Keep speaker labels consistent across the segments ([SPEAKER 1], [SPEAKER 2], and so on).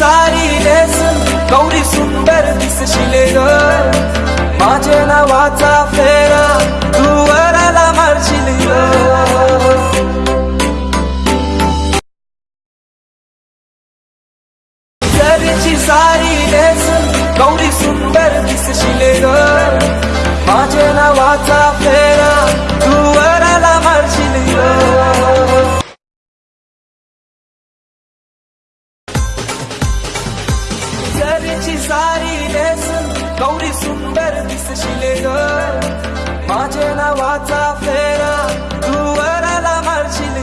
[SPEAKER 1] सारी नेसून गौरी सुंदर दिसशिले ग माझ्या नावाचा घरची सारी नेसून गौरी सुंदर दिसशिले ग. माझ्या नावाचा फेरा, तू वराला मारशील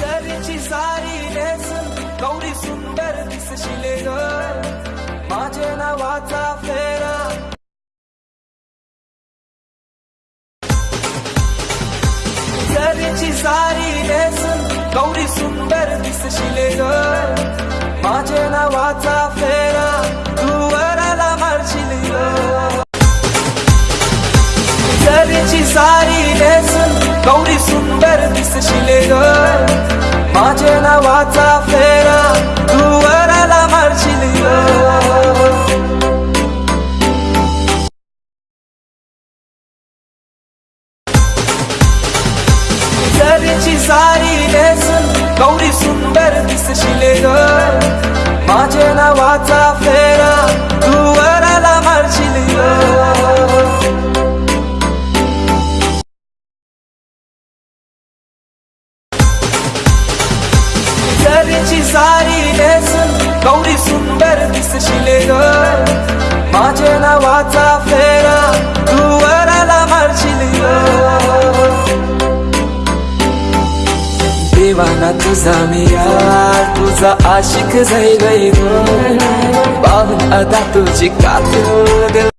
[SPEAKER 1] घरची सारी नेसून गौरी सुंदर माझे नावाचा फेरा तू वराला मारशील ग सारी नेसून गौरी सुंदर दिसशील ग माझे नावाचा फेरा तू वराला मारशील ग घरची सारी नेसून गौरी सुंदर दिसशिले ग माझ्या नावाचा फेरा तू वराला मारशील ग देवाना तुझा मी यार तुझा आशिक जाईल पाहून आता तुझी कातून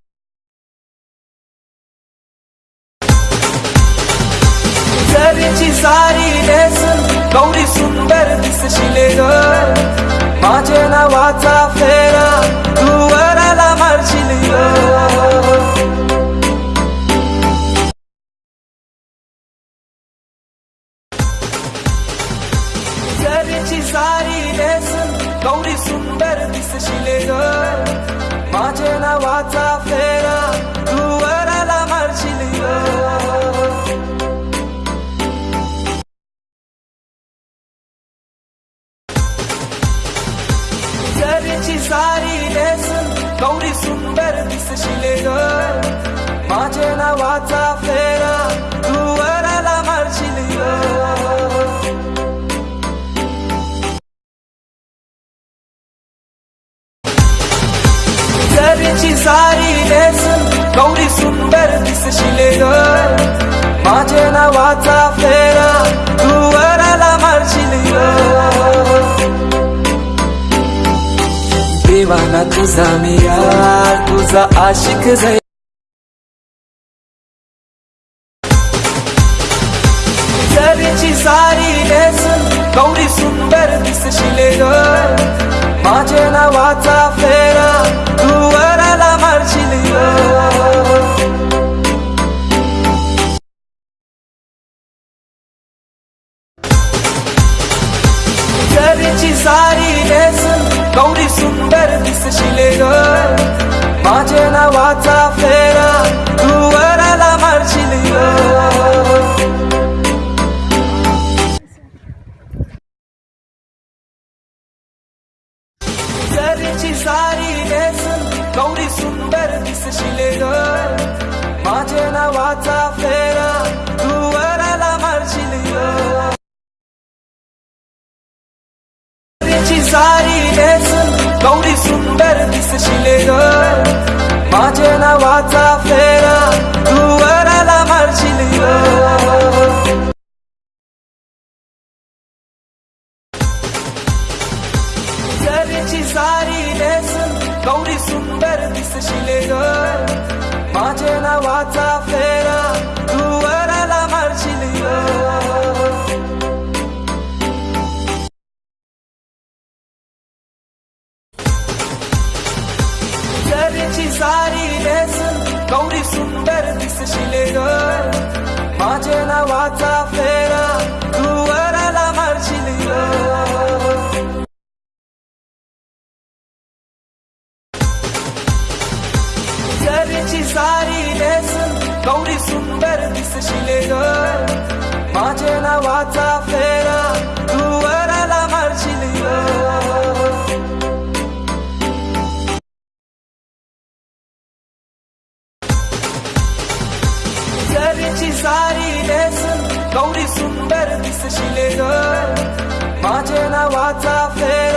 [SPEAKER 1] सुंदर दिसशिले ग माझ्या नावाचा फेरा तू वराला मारशील ग घरची सारी नेसून गौरी सुंदर दिसशिले ग माझ्या नावाचा फेरा घरची सारी नेसून गौरी सुंदर दिसशिले ग माझ्या नावाचा फेरा देवाना तुझा मी यार तुझा आशिक जाईल घरची सारी नेसून गौरी सुंदर दिसशिले ग माझ्या नावाचा फेरा तू वराला मारशील ग सारी नेसून गौरी सुंदर दिसशिले ग माझ्या नावाचा फेरा तू वराला मारशील ग सारी नेसून गौरी सुंदर दिसशिले ग माझ्या नावाचा फेरा तू वराला सारी she lit up. त्याची सारी लेसन गौरी सुंदर दिसशील ग माझ्या नावाचा फेरा तू वराला मारशील ग जरीची सारी लेसन गौरी सुंदर दिसशील ग माझ्या नावाचा फेरा नगरीची सारी लेसन गौरी सुंदर दिसशिले ग माझे नावाचा फेर